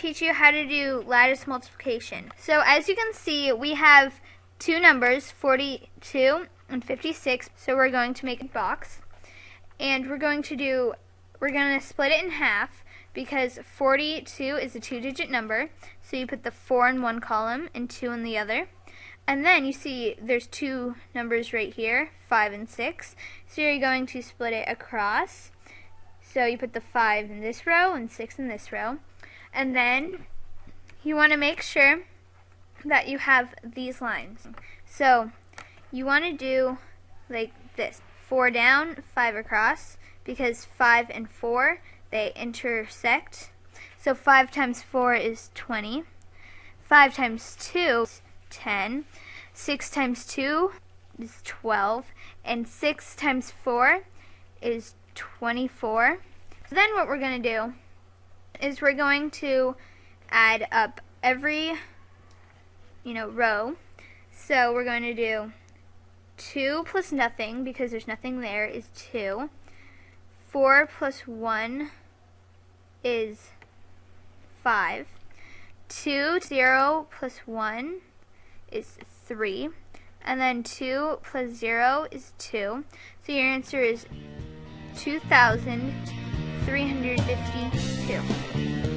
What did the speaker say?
teach you how to do lattice multiplication. So as you can see, we have two numbers, 42 and 56, so we're going to make a box. And we're going to do, we're going to split it in half because 42 is a two-digit number, so you put the 4 in one column and 2 in the other. And then you see there's two numbers right here, 5 and 6, so you're going to split it across. So you put the 5 in this row and 6 in this row. And then you want to make sure that you have these lines. So you want to do like this. 4 down, 5 across, because 5 and 4, they intersect. So 5 times 4 is 20. 5 times 2 is 10. 6 times 2 is 12. And 6 times 4 is 24. So then what we're going to do is we're going to add up every you know row. So we're going to do 2 plus nothing because there's nothing there is 2. 4 plus 1 is 5. 2, 0 plus 1 is 3. And then 2 plus 0 is 2. So your answer is 2,352.